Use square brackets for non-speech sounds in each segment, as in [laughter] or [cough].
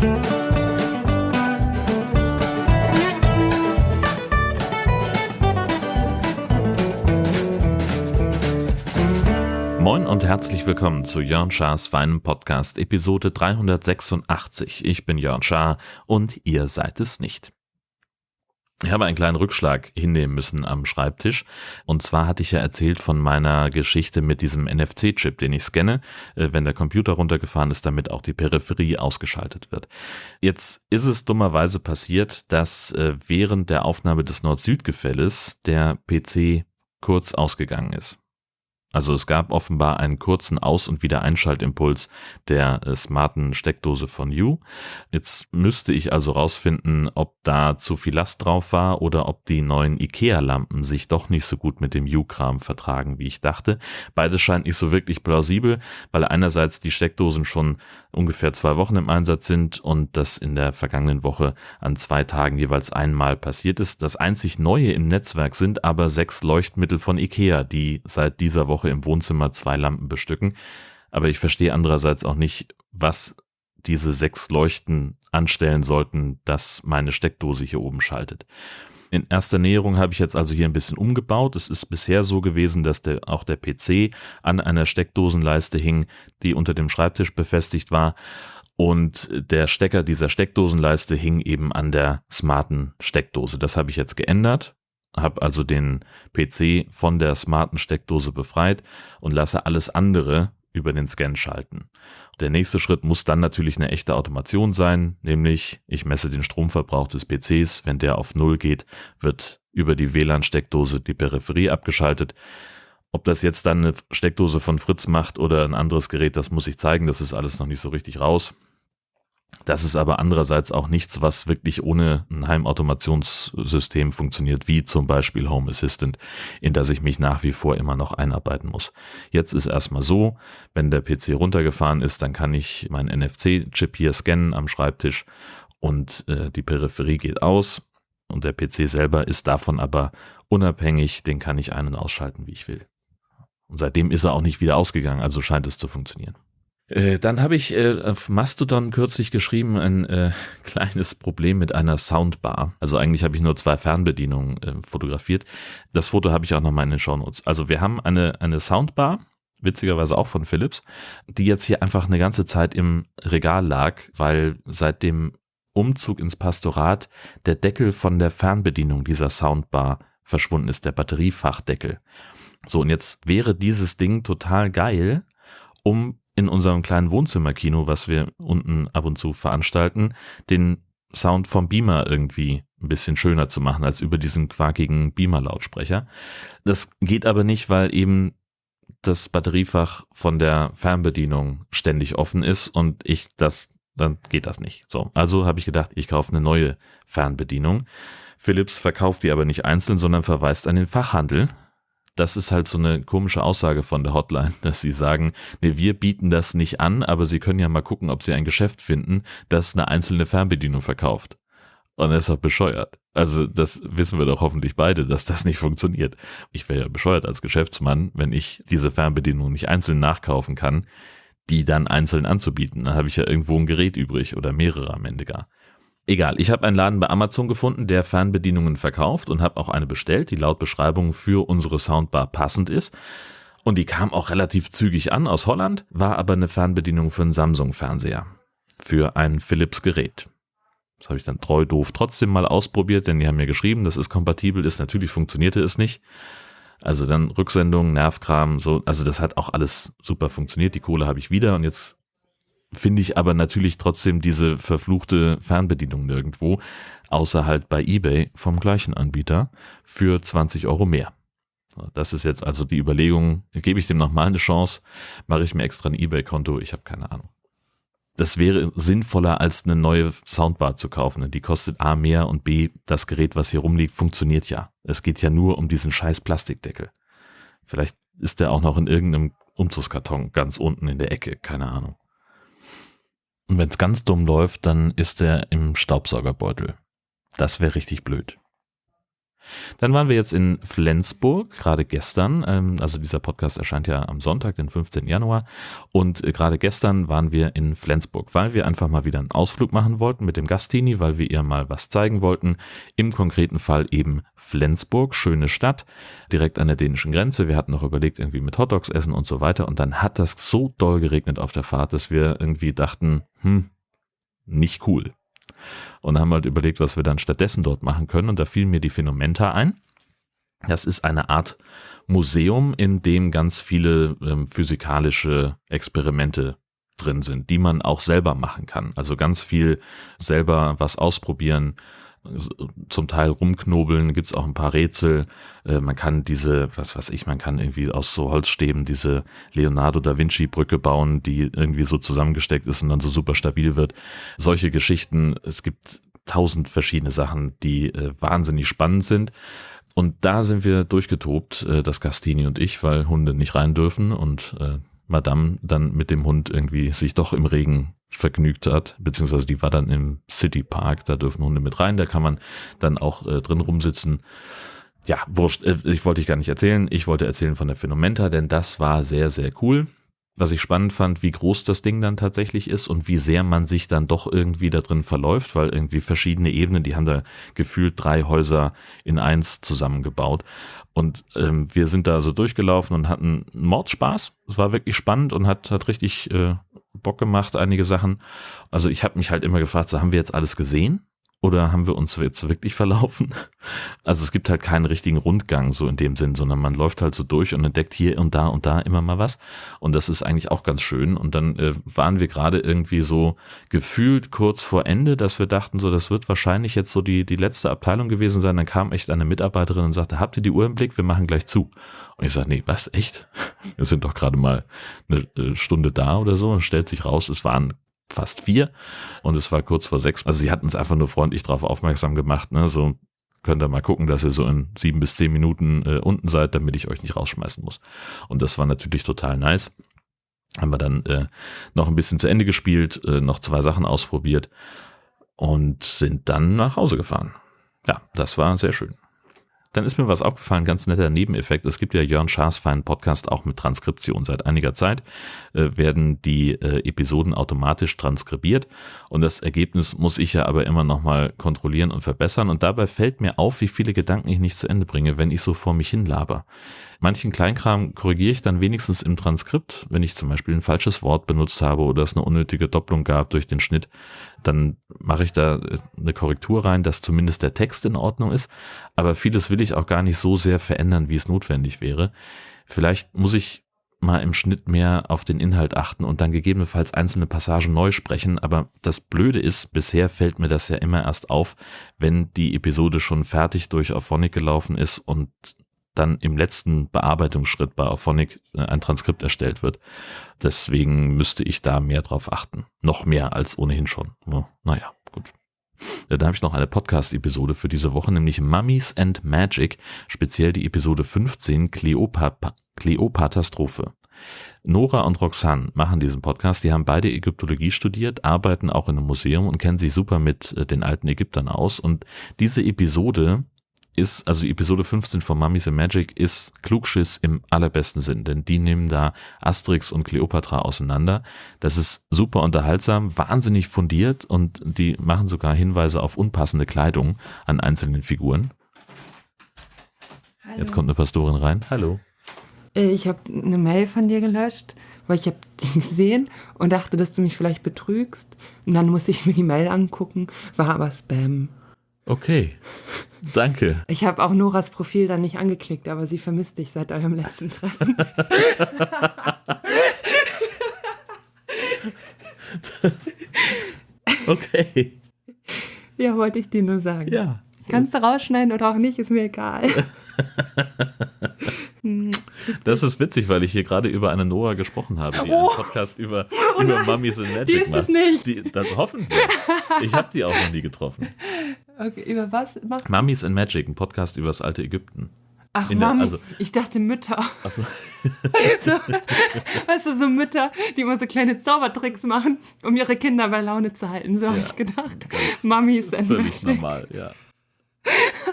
Moin und herzlich willkommen zu Jörn Schars feinem Podcast Episode 386. Ich bin Jörn Schaar und ihr seid es nicht. Ich habe einen kleinen Rückschlag hinnehmen müssen am Schreibtisch. Und zwar hatte ich ja erzählt von meiner Geschichte mit diesem NFC-Chip, den ich scanne, äh, wenn der Computer runtergefahren ist, damit auch die Peripherie ausgeschaltet wird. Jetzt ist es dummerweise passiert, dass äh, während der Aufnahme des Nord-Süd-Gefälles der PC kurz ausgegangen ist. Also es gab offenbar einen kurzen Aus- und Wiedereinschaltimpuls der äh, smarten Steckdose von You. Jetzt müsste ich also rausfinden, ob da zu viel Last drauf war oder ob die neuen IKEA-Lampen sich doch nicht so gut mit dem You-Kram vertragen, wie ich dachte. Beides scheint nicht so wirklich plausibel, weil einerseits die Steckdosen schon ungefähr zwei Wochen im Einsatz sind und das in der vergangenen Woche an zwei Tagen jeweils einmal passiert ist. Das einzig Neue im Netzwerk sind aber sechs Leuchtmittel von IKEA, die seit dieser Woche Woche im Wohnzimmer zwei Lampen bestücken. Aber ich verstehe andererseits auch nicht, was diese sechs Leuchten anstellen sollten, dass meine Steckdose hier oben schaltet. In erster Näherung habe ich jetzt also hier ein bisschen umgebaut. Es ist bisher so gewesen, dass der, auch der PC an einer Steckdosenleiste hing, die unter dem Schreibtisch befestigt war. Und der Stecker dieser Steckdosenleiste hing eben an der smarten Steckdose. Das habe ich jetzt geändert habe also den PC von der smarten Steckdose befreit und lasse alles andere über den Scan schalten. Der nächste Schritt muss dann natürlich eine echte Automation sein, nämlich ich messe den Stromverbrauch des PCs. Wenn der auf Null geht, wird über die WLAN-Steckdose die Peripherie abgeschaltet. Ob das jetzt dann eine Steckdose von Fritz macht oder ein anderes Gerät, das muss ich zeigen. Das ist alles noch nicht so richtig raus. Das ist aber andererseits auch nichts, was wirklich ohne ein Heimautomationssystem funktioniert, wie zum Beispiel Home Assistant, in das ich mich nach wie vor immer noch einarbeiten muss. Jetzt ist erstmal so, wenn der PC runtergefahren ist, dann kann ich meinen NFC-Chip hier scannen am Schreibtisch und äh, die Peripherie geht aus und der PC selber ist davon aber unabhängig, den kann ich ein- und ausschalten, wie ich will. Und seitdem ist er auch nicht wieder ausgegangen, also scheint es zu funktionieren. Äh, dann habe ich äh, auf Mastodon kürzlich geschrieben, ein äh, [laughs] kleines Problem mit einer Soundbar. Also eigentlich habe ich nur zwei Fernbedienungen fotografiert. Das Foto habe ich auch noch mal in den Shownotes. Also wir haben eine, eine Soundbar, witzigerweise auch von Philips, die jetzt hier einfach eine ganze Zeit im Regal lag, weil seit dem Umzug ins Pastorat der Deckel von der Fernbedienung dieser Soundbar verschwunden ist, der Batteriefachdeckel. So, und jetzt wäre dieses Ding total geil, um in unserem kleinen Wohnzimmerkino, was wir unten ab und zu veranstalten, den Sound vom Beamer irgendwie ein bisschen schöner zu machen als über diesen quakigen Beamer-Lautsprecher. Das geht aber nicht, weil eben das Batteriefach von der Fernbedienung ständig offen ist und ich das, dann geht das nicht. So, also habe ich gedacht, ich kaufe eine neue Fernbedienung. Philips verkauft die aber nicht einzeln, sondern verweist an den Fachhandel, das ist halt so eine komische Aussage von der Hotline, [laughs] dass sie sagen, nee, wir bieten das nicht an, aber sie können ja mal gucken, ob sie ein Geschäft finden, das eine einzelne Fernbedienung verkauft. Und das ist auch bescheuert. Also das wissen wir doch hoffentlich beide, dass das nicht funktioniert. Ich wäre ja bescheuert als Geschäftsmann, wenn ich diese Fernbedienung nicht einzeln nachkaufen kann, die dann einzeln anzubieten. Dann habe ich ja irgendwo ein Gerät übrig oder mehrere am Ende gar. Egal, ich habe einen Laden bei Amazon gefunden, der Fernbedienungen verkauft und habe auch eine bestellt, die laut Beschreibung für unsere Soundbar passend ist. Und die kam auch relativ zügig an aus Holland, war aber eine Fernbedienung für einen Samsung-Fernseher, für ein Philips-Gerät. Das habe ich dann treu doof trotzdem mal ausprobiert, denn die haben mir geschrieben, dass es kompatibel ist. Natürlich funktionierte es nicht. Also dann Rücksendung, Nervkram, so, also das hat auch alles super funktioniert. Die Kohle habe ich wieder und jetzt finde ich aber natürlich trotzdem diese verfluchte Fernbedienung nirgendwo, außer halt bei eBay vom gleichen Anbieter für 20 Euro mehr. Das ist jetzt also die Überlegung, gebe ich dem nochmal eine Chance, mache ich mir extra ein eBay-Konto, ich habe keine Ahnung. Das wäre sinnvoller als eine neue Soundbar zu kaufen. Die kostet A mehr und B, das Gerät, was hier rumliegt, funktioniert ja. Es geht ja nur um diesen scheiß Plastikdeckel. Vielleicht ist der auch noch in irgendeinem Umzugskarton ganz unten in der Ecke, keine Ahnung. Und wenn es ganz dumm läuft, dann ist er im Staubsaugerbeutel. Das wäre richtig blöd. Dann waren wir jetzt in Flensburg, gerade gestern. Ähm, also dieser Podcast erscheint ja am Sonntag, den 15. Januar. Und äh, gerade gestern waren wir in Flensburg, weil wir einfach mal wieder einen Ausflug machen wollten mit dem Gastini, weil wir ihr mal was zeigen wollten. Im konkreten Fall eben Flensburg, schöne Stadt, direkt an der dänischen Grenze. Wir hatten noch überlegt, irgendwie mit Hotdogs essen und so weiter. Und dann hat das so doll geregnet auf der Fahrt, dass wir irgendwie dachten, hm, nicht cool und haben halt überlegt, was wir dann stattdessen dort machen können. Und da fiel mir die Phänomenta ein. Das ist eine Art Museum, in dem ganz viele ähm, physikalische Experimente drin sind, die man auch selber machen kann. Also ganz viel selber was ausprobieren, zum Teil rumknobeln, gibt's auch ein paar Rätsel. Äh, man kann diese, was weiß ich, man kann irgendwie aus so Holzstäben diese Leonardo da Vinci Brücke bauen, die irgendwie so zusammengesteckt ist und dann so super stabil wird. Solche Geschichten, es gibt tausend verschiedene Sachen, die äh, wahnsinnig spannend sind. Und da sind wir durchgetobt, äh, das Gastini und ich, weil Hunde nicht rein dürfen und äh, Madame dann mit dem Hund irgendwie sich doch im Regen vergnügt hat, beziehungsweise die war dann im City Park, da dürfen Hunde mit rein, da kann man dann auch äh, drin rumsitzen. Ja, wurscht, äh, ich wollte ich gar nicht erzählen, ich wollte erzählen von der Phänomenta, denn das war sehr, sehr cool. Was ich spannend fand, wie groß das Ding dann tatsächlich ist und wie sehr man sich dann doch irgendwie da drin verläuft, weil irgendwie verschiedene Ebenen, die haben da gefühlt drei Häuser in eins zusammengebaut. Und ähm, wir sind da so durchgelaufen und hatten Mordspaß. Es war wirklich spannend und hat, hat richtig äh, Bock gemacht, einige Sachen. Also ich habe mich halt immer gefragt, so haben wir jetzt alles gesehen? Oder haben wir uns jetzt wirklich verlaufen? Also es gibt halt keinen richtigen Rundgang so in dem Sinn, sondern man läuft halt so durch und entdeckt hier und da und da immer mal was. Und das ist eigentlich auch ganz schön. Und dann äh, waren wir gerade irgendwie so gefühlt kurz vor Ende, dass wir dachten, so das wird wahrscheinlich jetzt so die, die letzte Abteilung gewesen sein. Dann kam echt eine Mitarbeiterin und sagte, habt ihr die Uhr im Blick? Wir machen gleich zu. Und ich sage, nee, was, echt? [laughs] Wir sind doch gerade mal eine äh, Stunde da oder so und stellt sich raus, es waren fast vier und es war kurz vor sechs. Also sie hatten es einfach nur freundlich darauf aufmerksam gemacht, ne? So könnt ihr mal gucken, dass ihr so in sieben bis zehn Minuten äh, unten seid, damit ich euch nicht rausschmeißen muss. Und das war natürlich total nice. Haben wir dann äh, noch ein bisschen zu Ende gespielt, äh, noch zwei Sachen ausprobiert und sind dann nach Hause gefahren. Ja, das war sehr schön. Dann ist mir was aufgefallen, ganz netter Nebeneffekt. Es gibt ja Jörn Schaas feinen Podcast auch mit Transkription. Seit einiger Zeit äh, werden die äh, Episoden automatisch transkribiert und das Ergebnis muss ich ja aber immer nochmal kontrollieren und verbessern und dabei fällt mir auf, wie viele Gedanken ich nicht zu Ende bringe, wenn ich so vor mich hin laber. Manchen Kleinkram korrigiere ich dann wenigstens im Transkript, wenn ich zum Beispiel ein falsches Wort benutzt habe oder es eine unnötige Doppelung gab durch den Schnitt, dann mache ich da eine Korrektur rein, dass zumindest der Text in Ordnung ist. Aber vieles will ich auch gar nicht so sehr verändern, wie es notwendig wäre. Vielleicht muss ich mal im Schnitt mehr auf den Inhalt achten und dann gegebenenfalls einzelne Passagen neu sprechen. Aber das Blöde ist, bisher fällt mir das ja immer erst auf, wenn die Episode schon fertig durch Auphonic gelaufen ist und dann im letzten Bearbeitungsschritt bei Auphonic äh, ein Transkript erstellt wird. Deswegen müsste ich da mehr drauf achten. Noch mehr als ohnehin schon. Naja, gut. Da habe ich noch eine Podcast-Episode für diese Woche, nämlich Mummies and Magic, speziell die Episode 15 Kleopat Kleopatastrophe. Nora und Roxanne machen diesen Podcast. Die haben beide Ägyptologie studiert, arbeiten auch in einem Museum und kennen sich super mit äh, den alten Ägyptern aus. Und diese Episode ist, also Episode 15 von Mummies and Magic ist Klugschiss im allerbesten Sinn, denn die nehmen da Asterix und Cleopatra auseinander. Das ist super unterhaltsam, wahnsinnig fundiert und die machen sogar Hinweise auf unpassende Kleidung an einzelnen Figuren. Hallo. Jetzt kommt eine Pastorin rein. Hallo. Äh, ich habe eine Mail von dir gelöscht, weil ich habe die [laughs] gesehen und dachte, dass du mich vielleicht betrügst. Und dann musste ich mir die Mail angucken, war aber Spam. Okay. Danke. Ich habe auch Noras Profil dann nicht angeklickt, aber sie vermisst dich seit eurem letzten Treffen. [laughs] okay. Ja, wollte ich dir nur sagen. Ja. Kannst du rausschneiden oder auch nicht, ist mir egal. [laughs] [laughs] Das ist witzig, weil ich hier gerade über eine Nora gesprochen habe, die oh. einen Podcast über, oh über Mummies in Magic die ist macht. Es nicht. Die, das hoffen wir. Ich habe die auch noch nie getroffen. Okay, über was macht Mummies in Magic, ein Podcast über das alte Ägypten. Ach, der, Mami, also, ich dachte Mütter. So. [laughs] so. Weißt du, so Mütter, die immer so kleine Zaubertricks machen, um ihre Kinder bei Laune zu halten. So ja, habe ich gedacht. Mamis and Völlig Magic. normal, ja.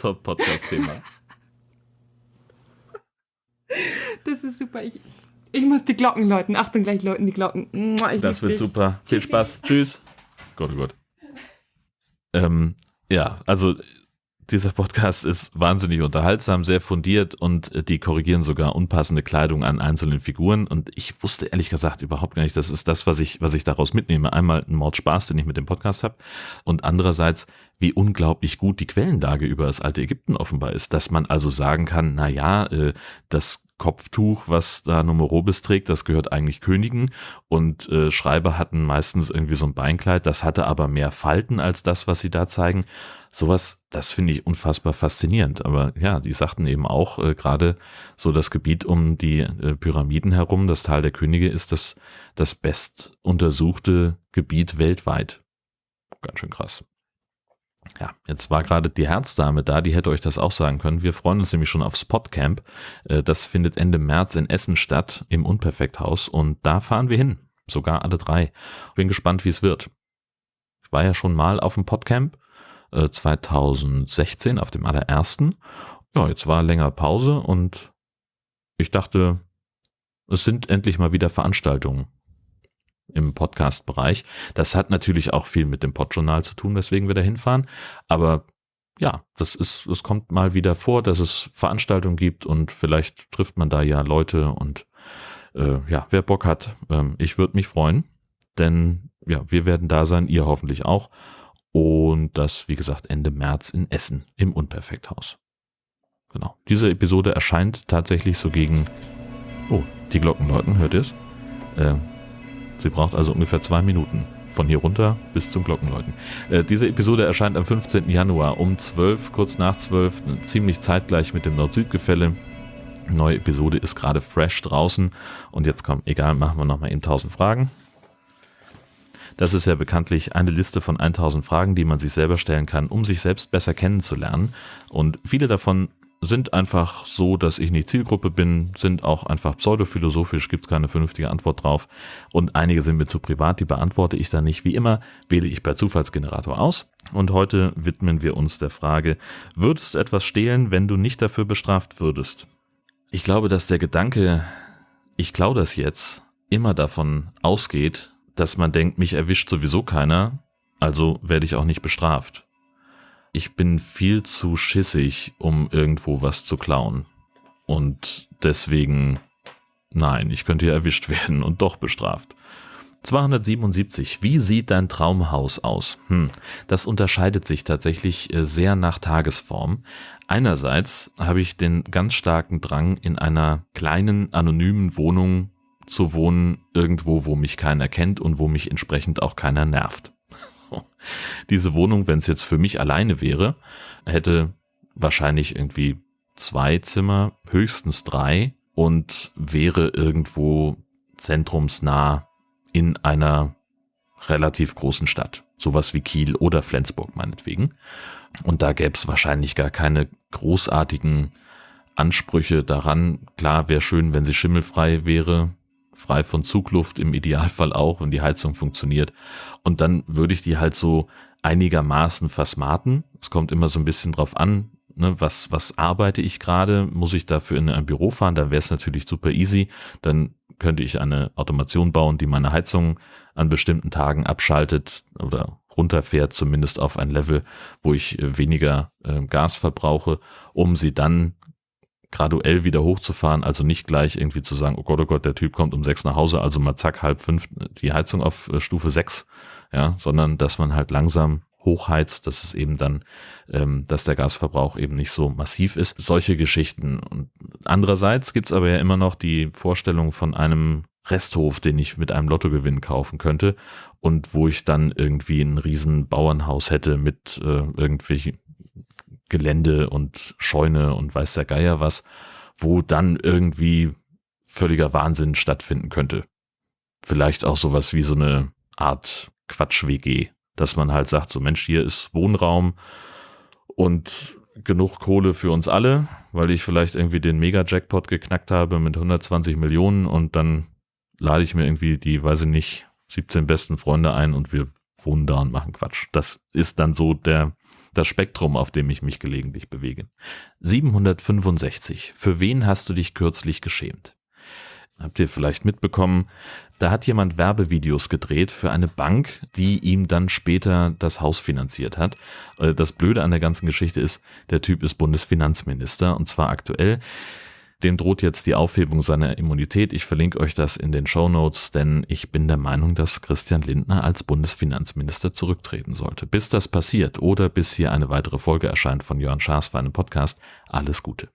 Top-Podcast-Thema. Das ist super. Ich, ich muss die Glocken läuten. Achtung, gleich läuten die Glocken. Ich Das wird dich. super. Viel Spaß. Tschüss. Gott, oh Gott. Ähm, ja, also dieser Podcast ist wahnsinnig unterhaltsam, sehr fundiert und äh, die korrigieren sogar unpassende Kleidung an einzelnen Figuren. Und ich wusste ehrlich gesagt überhaupt gar nicht, das ist das, was ich, was ich daraus mitnehme. Einmal ein Mordspaß, den ich mit dem Podcast habe. Und andererseits, wie unglaublich gut die Quellenlage über das alte Ägypten offenbar ist. Dass man also sagen kann, na ja, äh, das Kopftuch, was da Numerobis trägt, das gehört eigentlich Königen und äh, Schreiber hatten meistens irgendwie so ein Beinkleid, das hatte aber mehr Falten als das, was sie da zeigen. Sowas, das finde ich unfassbar faszinierend. Aber ja, die sagten eben auch, äh, gerade so das Gebiet um die äh, Pyramiden herum, das Tal der Könige, ist das, das best untersuchte Gebiet weltweit. Ganz schön krass. Ja, jetzt war gerade die Herzdame da, die hätte euch das auch sagen können. Wir freuen uns nämlich schon aufs Podcamp. Äh, Das findet Ende März in Essen statt, im Unperfekthaus. Und da fahren wir hin. Sogar alle drei. Bin gespannt, wie es wird. Ich war ja schon mal auf dem Podcamp, äh, 2016, auf dem allerersten. Ja, jetzt war länger Pause und ich dachte, es sind endlich mal wieder Veranstaltungen im Podcast-Bereich. Das hat natürlich auch viel mit dem Podjournal zu tun, weswegen wir da hinfahren. Aber ja, das ist, es kommt mal wieder vor, dass es Veranstaltungen gibt und vielleicht trifft man da ja Leute und äh, ja, wer Bock hat, ähm, ich würde mich freuen, denn ja, wir werden da sein, ihr hoffentlich auch. Und das, wie gesagt, Ende März in Essen im Unperfekthaus. Genau. Diese Episode erscheint tatsächlich so gegen. Oh, die Glocken läuten, hört ihr es? Äh, Sie braucht also ungefähr zwei Minuten von hier runter bis zum Glockenläuten. Äh, diese Episode erscheint am 15. Januar um 12, kurz nach 12, ziemlich zeitgleich mit dem Nord-Süd-Gefälle. Neue Episode ist gerade fresh draußen und jetzt kommt, egal, machen wir nochmal eben 1000 Fragen. Das ist ja bekanntlich eine Liste von 1000 Fragen, die man sich selber stellen kann, um sich selbst besser kennenzulernen. Und viele davon sind einfach so, dass ich nicht Zielgruppe bin, sind auch einfach pseudophilosophisch, gibt es keine vernünftige Antwort drauf. Und einige sind mir zu privat, die beantworte ich dann nicht. Wie immer wähle ich per Zufallsgenerator aus. Und heute widmen wir uns der Frage, würdest du etwas stehlen, wenn du nicht dafür bestraft würdest? Ich glaube, dass der Gedanke, ich klaue das jetzt, immer davon ausgeht, dass man denkt, mich erwischt sowieso keiner, also werde ich auch nicht bestraft. Ich bin viel zu schissig, um irgendwo was zu klauen. Und deswegen, nein, ich könnte ja erwischt [laughs] werden und doch bestraft. 277. Wie sieht dein Traumhaus aus? Hm, das unterscheidet sich tatsächlich äh, sehr nach Tagesform. Einerseits habe ich den ganz starken Drang, in einer kleinen, anonymen Wohnung zu wohnen, irgendwo, wo mich keiner kennt und wo mich entsprechend auch keiner nervt. [laughs] Diese Wohnung, wenn es jetzt für mich alleine wäre, hätte wahrscheinlich irgendwie zwei Zimmer, höchstens drei und wäre irgendwo zentrumsnah in einer relativ großen Stadt. Sowas wie Kiel oder Flensburg meinetwegen. Und da gäbe es wahrscheinlich gar keine großartigen Ansprüche daran. Klar, wäre schön, wenn sie schimmelfrei wäre, frei von Zugluft im Idealfall auch, wenn die Heizung funktioniert. Und dann würde ich die halt so einigermaßen versmarten. Es kommt immer so ein bisschen drauf an, ne, was, was arbeite ich gerade, muss ich dafür in ein Büro fahren, dann wäre es natürlich super easy. Dann könnte ich eine Automation bauen, die meine Heizung an bestimmten Tagen abschaltet oder runterfährt, zumindest auf ein Level, wo ich äh, weniger äh, Gas verbrauche, um sie dann graduell wieder hochzufahren, also nicht gleich irgendwie zu sagen, oh Gott, oh Gott, der Typ kommt um sechs nach Hause, also mal zack, halb fünf die Heizung auf äh, Stufe sechs, ja, sondern dass man halt langsam hochheizt, dass es eben dann, ähm, dass der Gasverbrauch eben nicht so massiv ist. Solche Geschichten. Und andererseits gibt's aber ja immer noch die Vorstellung von einem Resthof, den ich mit einem Lottogewinn kaufen könnte und wo ich dann irgendwie ein riesen Bauernhaus hätte mit äh, irgendwelchen Gelände und Scheune und weiß der Geier was, wo dann irgendwie völliger Wahnsinn stattfinden könnte. Vielleicht auch sowas wie so eine Art Quatsch-WG, dass man halt sagt, so Mensch, hier ist Wohnraum und genug Kohle für uns alle, weil ich vielleicht irgendwie den Mega-Jackpot geknackt habe mit 120 Millionen und dann lade ich mir irgendwie die, weiß ich nicht, 17 besten Freunde ein und wir Wunder und machen Quatsch. Das ist dann so der, das Spektrum, auf dem ich mich gelegentlich bewege. 765. Für wen hast du dich kürzlich geschämt? Habt ihr vielleicht mitbekommen, da hat jemand Werbevideos gedreht für eine Bank, die ihm dann später das Haus finanziert hat. Äh, das Blöde an der ganzen Geschichte ist, der Typ ist Bundesfinanzminister und zwar aktuell. Dem droht jetzt die Aufhebung seiner Immunität. Ich verlinke euch das in den Show Notes, denn ich bin der Meinung, dass Christian Lindner als Bundesfinanzminister zurücktreten sollte. Bis das passiert oder bis hier eine weitere Folge erscheint von Jörn Schaas für einen Podcast, alles Gute.